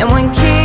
And when kids